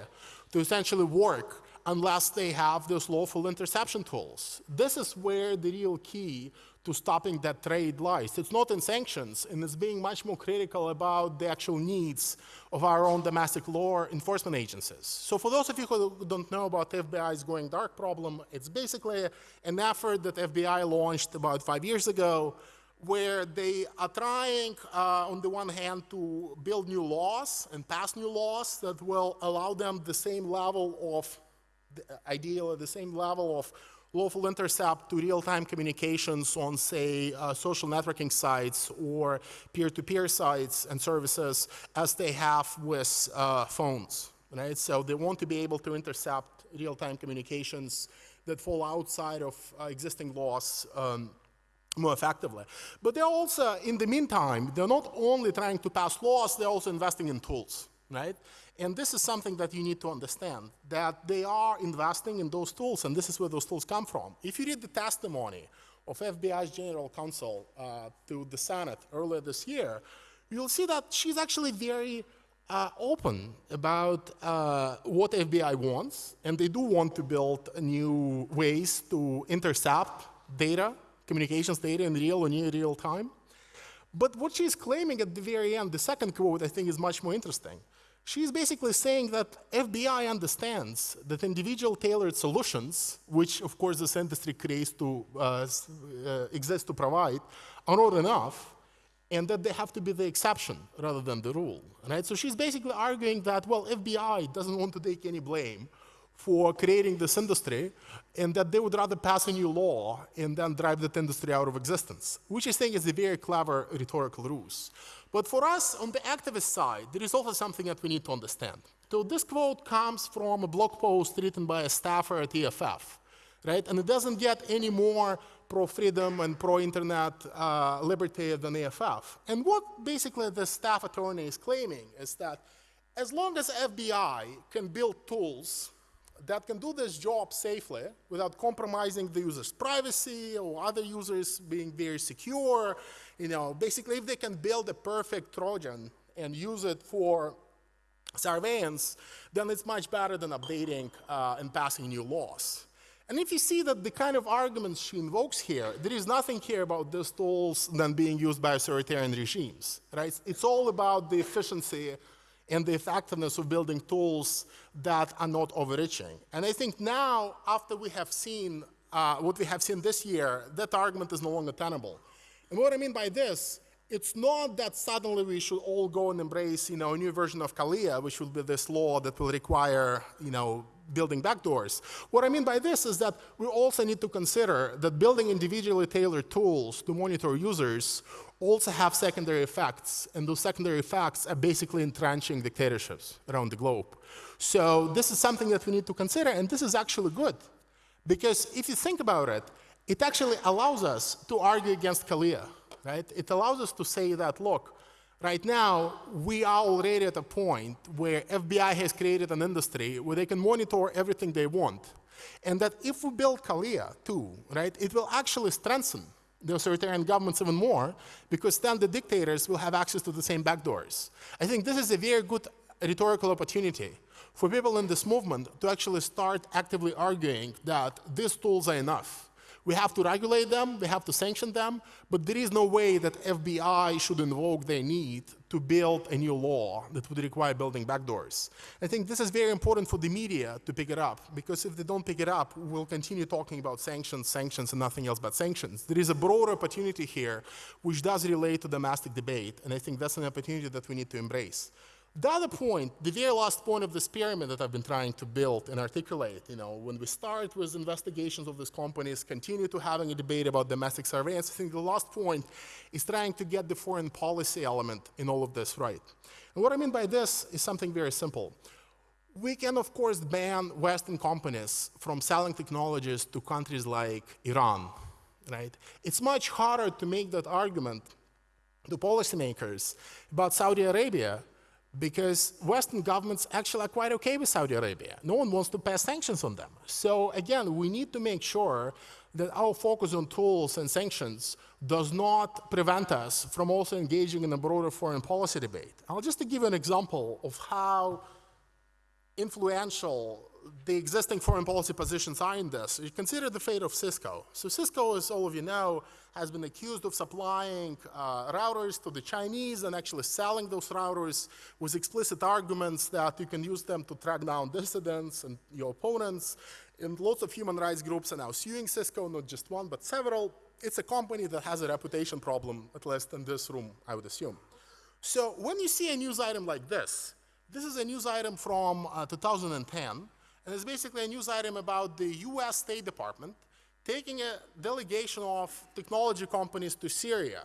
to essentially work unless they have those lawful interception tools. This is where the real key to stopping that trade lies. It's not in sanctions, and it's being much more critical about the actual needs of our own domestic law enforcement agencies. So for those of you who don't know about FBI's going dark problem, it's basically an effort that FBI launched about five years ago where they are trying, uh, on the one hand, to build new laws and pass new laws that will allow them the same level of, ideally, the same level of lawful intercept to real-time communications on, say, uh, social networking sites or peer-to-peer sites and services as they have with uh, phones, right? So they want to be able to intercept real-time communications that fall outside of uh, existing laws um, more effectively. But they're also, in the meantime, they're not only trying to pass laws, they're also investing in tools, right? And this is something that you need to understand, that they are investing in those tools, and this is where those tools come from. If you read the testimony of FBI's general counsel uh, to the Senate earlier this year, you'll see that she's actually very uh, open about uh, what FBI wants, and they do want to build new ways to intercept data, communications data in real or near real time. But what she's claiming at the very end, the second quote, I think is much more interesting. She's basically saying that FBI understands that individual tailored solutions, which of course this industry creates to uh, uh, exist to provide, are not enough, and that they have to be the exception rather than the rule. Right? So she's basically arguing that, well, FBI doesn't want to take any blame for creating this industry, and that they would rather pass a new law and then drive that industry out of existence, which I think is a very clever rhetorical ruse. But for us, on the activist side, there is also something that we need to understand. So this quote comes from a blog post written by a staffer at EFF, right? And it doesn't get any more pro-freedom and pro-internet uh, liberty than EFF. And what basically the staff attorney is claiming is that as long as FBI can build tools that can do this job safely without compromising the user's privacy or other users being very secure. You know, basically, if they can build a perfect Trojan and use it for surveillance, then it's much better than updating uh, and passing new laws. And if you see that the kind of arguments she invokes here, there is nothing here about these tools than being used by authoritarian regimes, right? It's all about the efficiency and the effectiveness of building tools that are not overreaching. And I think now, after we have seen uh, what we have seen this year, that argument is no longer tenable. And what I mean by this, it's not that suddenly we should all go and embrace, you know, a new version of CALEA, which will be this law that will require, you know, building backdoors. What I mean by this is that we also need to consider that building individually tailored tools to monitor users also have secondary effects, and those secondary effects are basically entrenching dictatorships around the globe. So this is something that we need to consider, and this is actually good. Because if you think about it, it actually allows us to argue against CALEA, right? It allows us to say that, look, Right now, we are already at a point where FBI has created an industry where they can monitor everything they want. And that if we build CALEA too, right, it will actually strengthen the authoritarian governments even more because then the dictators will have access to the same backdoors. I think this is a very good rhetorical opportunity for people in this movement to actually start actively arguing that these tools are enough we have to regulate them, we have to sanction them, but there is no way that FBI should invoke their need to build a new law that would require building backdoors. I think this is very important for the media to pick it up, because if they don't pick it up, we'll continue talking about sanctions, sanctions, and nothing else but sanctions. There is a broader opportunity here which does relate to domestic debate, and I think that's an opportunity that we need to embrace. The other point, the very last point of this pyramid that I've been trying to build and articulate, you know, when we start with investigations of these companies, continue to having a debate about domestic surveillance, I think the last point is trying to get the foreign policy element in all of this right. And what I mean by this is something very simple. We can, of course, ban Western companies from selling technologies to countries like Iran, right? It's much harder to make that argument to policymakers about Saudi Arabia because Western governments actually are quite okay with Saudi Arabia. No one wants to pass sanctions on them. So again, we need to make sure that our focus on tools and sanctions does not prevent us from also engaging in a broader foreign policy debate. I'll just give an example of how influential the existing foreign policy positions are in this. You consider the fate of Cisco. So Cisco, as all of you know, has been accused of supplying uh, routers to the Chinese and actually selling those routers with explicit arguments that you can use them to track down dissidents and your opponents. And lots of human rights groups are now suing Cisco, not just one, but several. It's a company that has a reputation problem, at least in this room, I would assume. So when you see a news item like this, this is a news item from uh, 2010, and it's basically a news item about the US State Department taking a delegation of technology companies to Syria.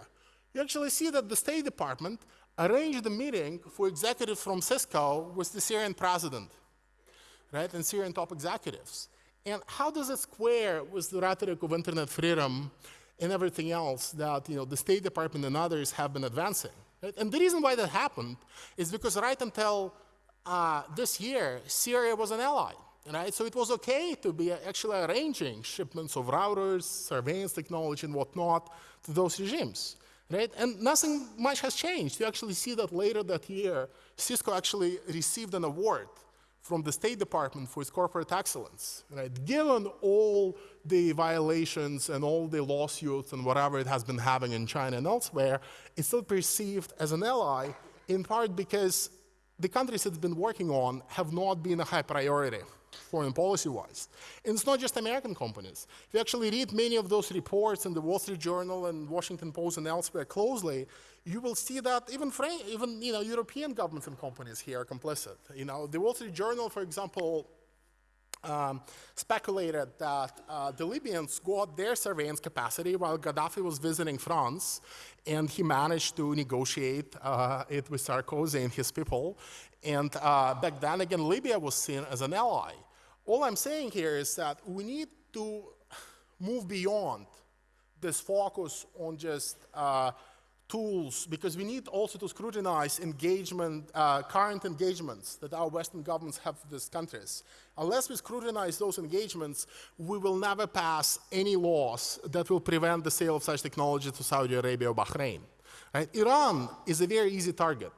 You actually see that the State Department arranged a meeting for executives from Cisco with the Syrian president, right, and Syrian top executives. And how does it square with the rhetoric of internet freedom and everything else that you know, the State Department and others have been advancing? Right? And the reason why that happened is because right until uh, this year, Syria was an ally right? So it was okay to be actually arranging shipments of routers, surveillance technology, and whatnot to those regimes, right? And nothing much has changed. You actually see that later that year, Cisco actually received an award from the State Department for its corporate excellence, right? Given all the violations and all the lawsuits and whatever it has been having in China and elsewhere, it's still perceived as an ally, in part because the countries it's been working on have not been a high priority foreign policy-wise. And it's not just American companies. If you actually read many of those reports in the Wall Street Journal and Washington Post and elsewhere closely, you will see that even, even you know, European governments and companies here are complicit. You know, the Wall Street Journal, for example, um, speculated that uh, the Libyans got their surveillance capacity while Gaddafi was visiting France, and he managed to negotiate uh, it with Sarkozy and his people. And uh, back then, again, Libya was seen as an ally. All I'm saying here is that we need to move beyond this focus on just uh, tools because we need also to scrutinize engagement, uh, current engagements that our Western governments have with these countries. Unless we scrutinize those engagements, we will never pass any laws that will prevent the sale of such technology to Saudi Arabia or Bahrain. Right? Iran is a very easy target.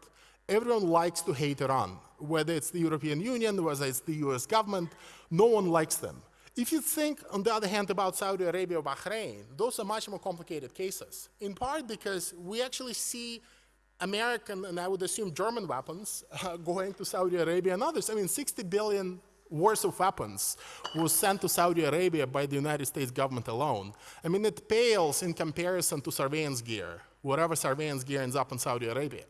Everyone likes to hate Iran, whether it's the European Union, whether it's the US government, no one likes them. If you think, on the other hand, about Saudi Arabia or Bahrain, those are much more complicated cases, in part because we actually see American and I would assume German weapons uh, going to Saudi Arabia and others. I mean, 60 billion worth of weapons was sent to Saudi Arabia by the United States government alone. I mean, it pales in comparison to surveillance gear, whatever surveillance gear ends up in Saudi Arabia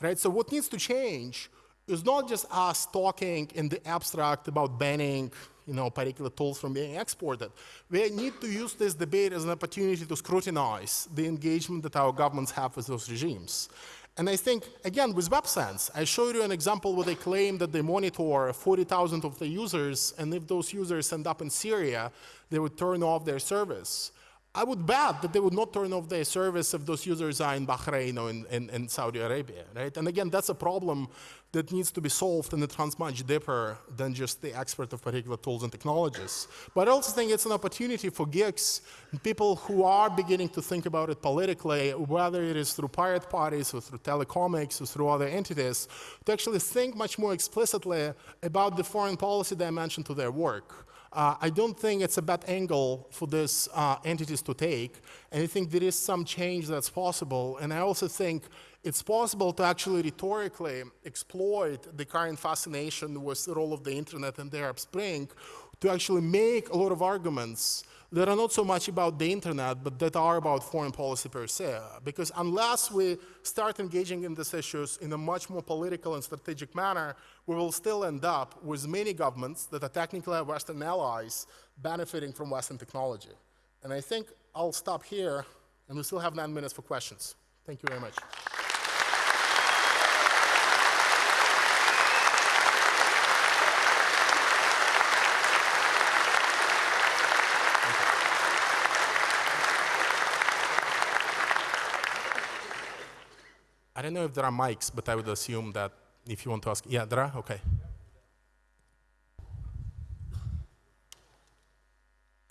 right? So what needs to change is not just us talking in the abstract about banning you know, particular tools from being exported. We need to use this debate as an opportunity to scrutinize the engagement that our governments have with those regimes. And I think, again, with WebSense, I showed you an example where they claim that they monitor 40,000 of the users, and if those users end up in Syria, they would turn off their service. I would bet that they would not turn off their service if those users are in Bahrain or in, in, in Saudi Arabia, right? And again, that's a problem that needs to be solved and it runs much deeper than just the expert of particular tools and technologies. But I also think it's an opportunity for geeks, people who are beginning to think about it politically, whether it is through pirate parties or through Telecomix or through other entities, to actually think much more explicitly about the foreign policy dimension to their work. Uh, I don't think it's a bad angle for these uh, entities to take, and I think there is some change that's possible. And I also think it's possible to actually rhetorically exploit the current fascination with the role of the internet and the Arab Spring to actually make a lot of arguments that are not so much about the internet, but that are about foreign policy per se. Because unless we start engaging in these issues in a much more political and strategic manner, we will still end up with many governments that are technically Western allies benefiting from Western technology. And I think I'll stop here, and we still have nine minutes for questions. Thank you very much. I don't know if there are mics, but I would assume that if you want to ask, yeah, there are? Okay.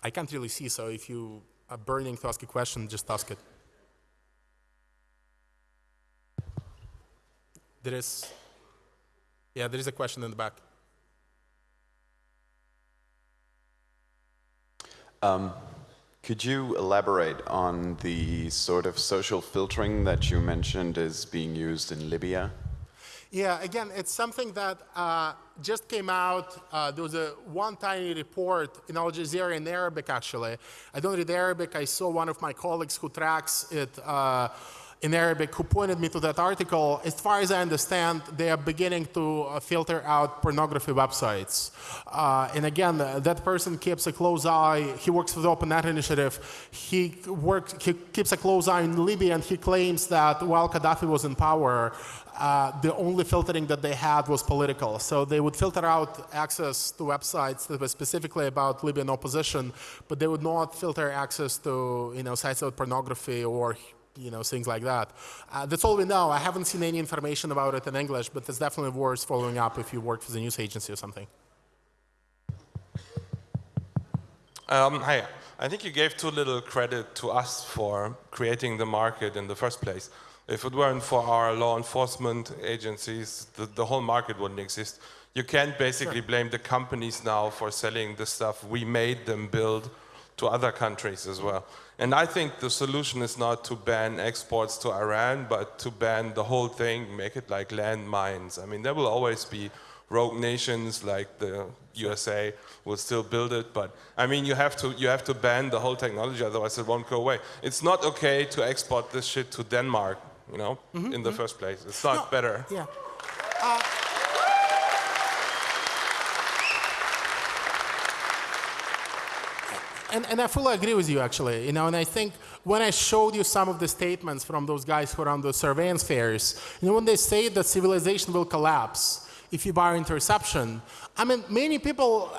I can't really see, so if you are burning to ask a question, just ask it. There is, yeah, there is a question in the back. Um, could you elaborate on the sort of social filtering that you mentioned is being used in Libya? Yeah, again, it's something that uh, just came out. Uh, there was a one tiny report in Al Jazeera in Arabic, actually. I don't read Arabic. I saw one of my colleagues who tracks it. Uh, in Arabic who pointed me to that article. As far as I understand, they are beginning to uh, filter out pornography websites. Uh, and again, that person keeps a close eye. He works for the Open Net Initiative. He works. He keeps a close eye in Libya, and he claims that while Gaddafi was in power, uh, the only filtering that they had was political. So they would filter out access to websites that were specifically about Libyan opposition, but they would not filter access to you know sites about pornography or you know, things like that. Uh, that's all we know. I haven't seen any information about it in English, but it's definitely worth following up if you work for the news agency or something. Um, hi. I think you gave too little credit to us for creating the market in the first place. If it weren't for our law enforcement agencies, the, the whole market wouldn't exist. You can't basically sure. blame the companies now for selling the stuff we made them build to other countries as well. And I think the solution is not to ban exports to Iran, but to ban the whole thing, make it like landmines. I mean, there will always be rogue nations like the USA will still build it, but I mean, you have to you have to ban the whole technology, otherwise it won't go away. It's not okay to export this shit to Denmark, you know, mm -hmm, in the mm -hmm. first place. It's not no, better. Yeah. Uh, and, and I fully agree with you, actually. You know, and I think when I showed you some of the statements from those guys who are on the surveillance fairs, you know, when they say that civilization will collapse if you buy interception, I mean, many people,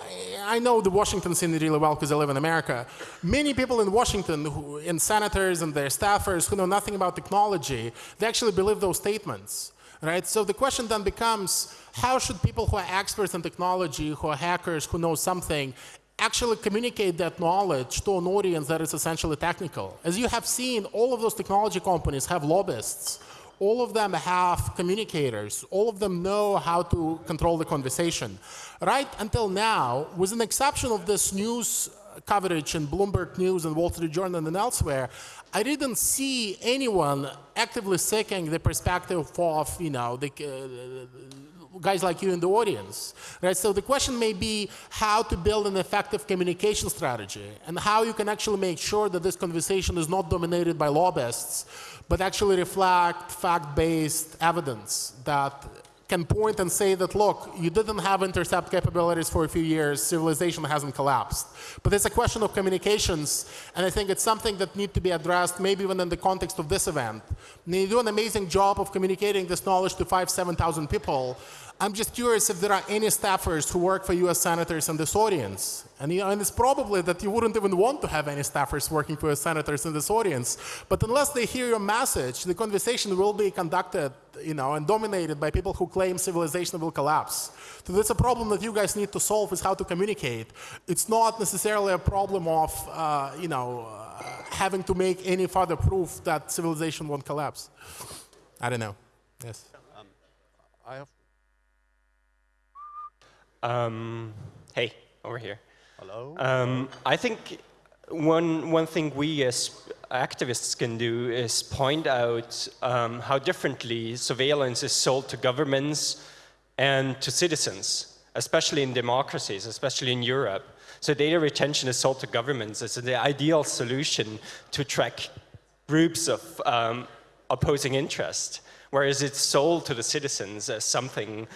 I know the Washington scene really well because I live in America. Many people in Washington, who, in senators and their staffers who know nothing about technology, they actually believe those statements. Right? So the question then becomes, how should people who are experts in technology, who are hackers, who know something, actually communicate that knowledge to an audience that is essentially technical. As you have seen, all of those technology companies have lobbyists. All of them have communicators. All of them know how to control the conversation. Right until now, with an exception of this news coverage in Bloomberg News and Wall Street Journal and elsewhere, I didn't see anyone actively seeking the perspective of, you know, the, uh, guys like you in the audience, right? So the question may be how to build an effective communication strategy and how you can actually make sure that this conversation is not dominated by lobbyists, but actually reflect fact-based evidence that can point and say that, look, you didn't have intercept capabilities for a few years, civilization hasn't collapsed. But it's a question of communications, and I think it's something that needs to be addressed maybe even in the context of this event. And you do an amazing job of communicating this knowledge to five, 7,000 people, I'm just curious if there are any staffers who work for U.S. senators in this audience. And, you know, and it's probably that you wouldn't even want to have any staffers working for U.S. senators in this audience. But unless they hear your message, the conversation will be conducted, you know, and dominated by people who claim civilization will collapse. So that's a problem that you guys need to solve is how to communicate. It's not necessarily a problem of, uh, you know, uh, having to make any further proof that civilization won't collapse. I don't know. Yes. I have. Um, hey, over here. Hello. Um, I think one, one thing we as activists can do is point out um, how differently surveillance is sold to governments and to citizens, especially in democracies, especially in Europe. So data retention is sold to governments as the ideal solution to track groups of um, opposing interest, whereas it's sold to the citizens as something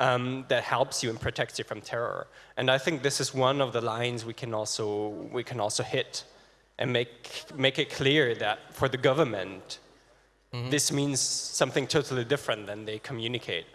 um, that helps you and protects you from terror. And I think this is one of the lines we can also, we can also hit and make, make it clear that for the government, mm -hmm. this means something totally different than they communicate.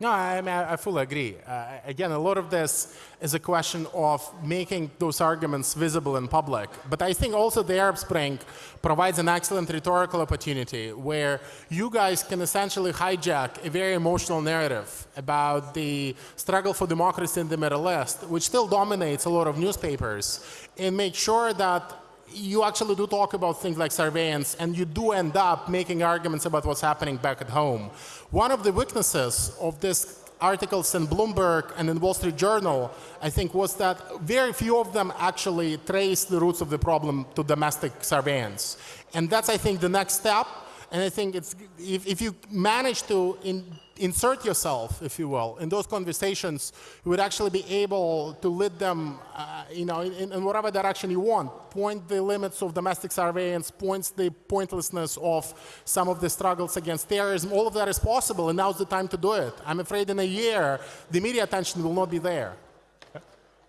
No, I, mean, I fully agree. Uh, again, a lot of this is a question of making those arguments visible in public. But I think also the Arab Spring provides an excellent rhetorical opportunity where you guys can essentially hijack a very emotional narrative about the struggle for democracy in the Middle East, which still dominates a lot of newspapers, and make sure that you actually do talk about things like surveillance and you do end up making arguments about what's happening back at home. One of the weaknesses of this articles in Bloomberg and in Wall Street Journal, I think, was that very few of them actually trace the roots of the problem to domestic surveillance. And that's, I think, the next step. And I think it's, if, if you manage to in, insert yourself, if you will, in those conversations, you would actually be able to lead them, uh, you know, in, in, whatever direction you want. Point the limits of domestic surveillance, points the pointlessness of some of the struggles against terrorism. All of that is possible, and now's the time to do it. I'm afraid in a year, the media attention will not be there.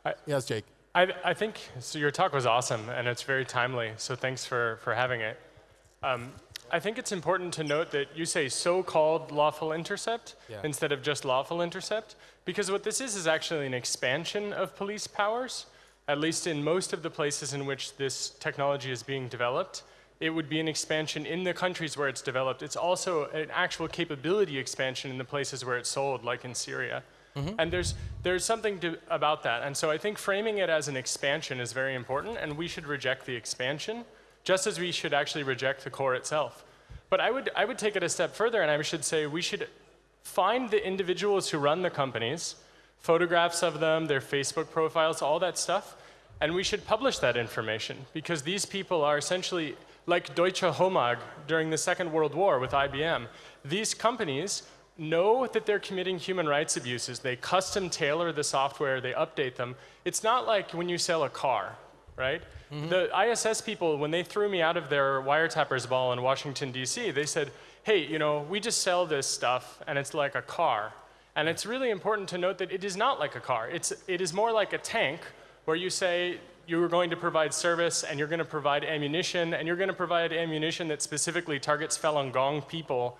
I, yes, Jake. I, I think so. Your talk was awesome, and it's very timely. So thanks for for having it. Um, I think it's important to note that you say so-called lawful intercept yeah. instead of just lawful intercept, because what this is is actually an expansion of police powers, at least in most of the places in which this technology is being developed. It would be an expansion in the countries where it's developed. It's also an actual capability expansion in the places where it's sold, like in Syria. Mm -hmm. And there's, there's something to, about that. And so I think framing it as an expansion is very important, and we should reject the expansion just as we should actually reject the core itself. But I would, I would take it a step further and I should say we should find the individuals who run the companies, photographs of them, their Facebook profiles, all that stuff, and we should publish that information because these people are essentially like Deutsche Homag during the Second World War with IBM. These companies know that they're committing human rights abuses. They custom tailor the software, they update them. It's not like when you sell a car, right? Mm -hmm. The ISS people, when they threw me out of their wiretappers ball in Washington, D.C., they said, hey, you know, we just sell this stuff and it's like a car. And it's really important to note that it is not like a car. It's, it is more like a tank where you say you're going to provide service and you're going to provide ammunition and you're going to provide ammunition that specifically targets Falun Gong people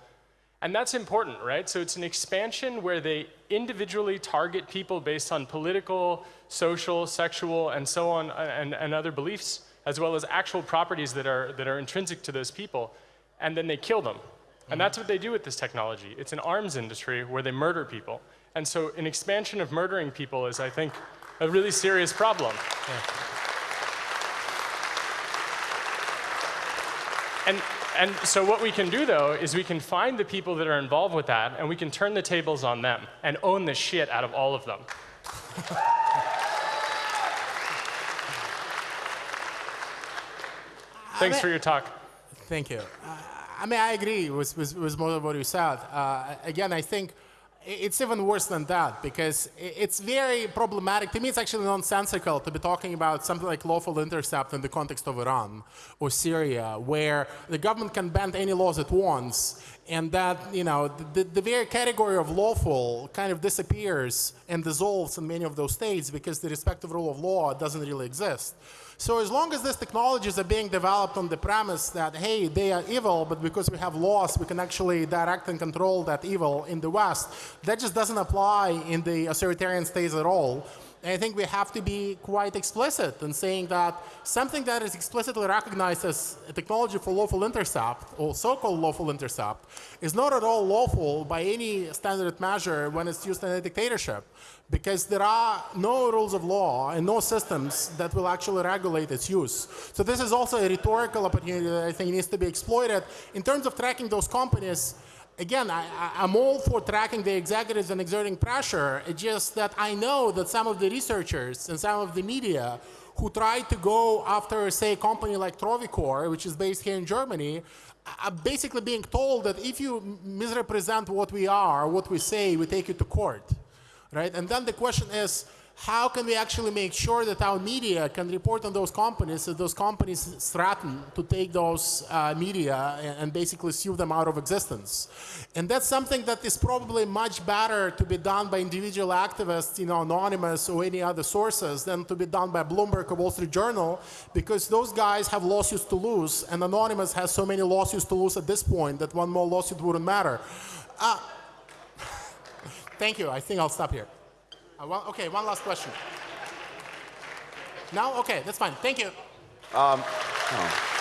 and that's important, right? So it's an expansion where they individually target people based on political, social, sexual, and so on, uh, and, and other beliefs, as well as actual properties that are, that are intrinsic to those people. And then they kill them. And that's what they do with this technology. It's an arms industry where they murder people. And so an expansion of murdering people is, I think, a really serious problem. Yeah. And and so what we can do, though, is we can find the people that are involved with that, and we can turn the tables on them and own the shit out of all of them. Thanks for your talk. Thank you. Uh, I mean, I agree with, with, with most of what you said. Uh, again, I think it's even worse than that because it's very problematic. To me, it's actually nonsensical to be talking about something like lawful intercept in the context of Iran or Syria, where the government can bend any laws it wants and that you know the, the very category of lawful kind of disappears and dissolves in many of those states because the respective rule of law doesn't really exist. So as long as these technologies are being developed on the premise that hey they are evil, but because we have laws we can actually direct and control that evil in the West, that just doesn't apply in the authoritarian states at all. I think we have to be quite explicit in saying that something that is explicitly recognized as a technology for lawful intercept, or so-called lawful intercept, is not at all lawful by any standard measure when it's used in a dictatorship, because there are no rules of law and no systems that will actually regulate its use. So this is also a rhetorical opportunity that I think needs to be exploited. In terms of tracking those companies, again, I, am all for tracking the executives and exerting pressure. It's just that I know that some of the researchers and some of the media who try to go after, say, a company like Trovicor, which is based here in Germany, are basically being told that if you misrepresent what we are, what we say, we take you to court, right? And then the question is, how can we actually make sure that our media can report on those companies if those companies threaten to take those uh, media and, and, basically sue them out of existence? And that's something that is probably much better to be done by individual activists, you know, anonymous or any other sources than to be done by Bloomberg or Wall Street Journal because those guys have lawsuits to lose and Anonymous has so many lawsuits to lose at this point that one more lawsuit wouldn't matter. Uh, thank you. I think I'll stop here. Uh, okay, one last question. No? Okay, that's fine. Thank you. Um, oh.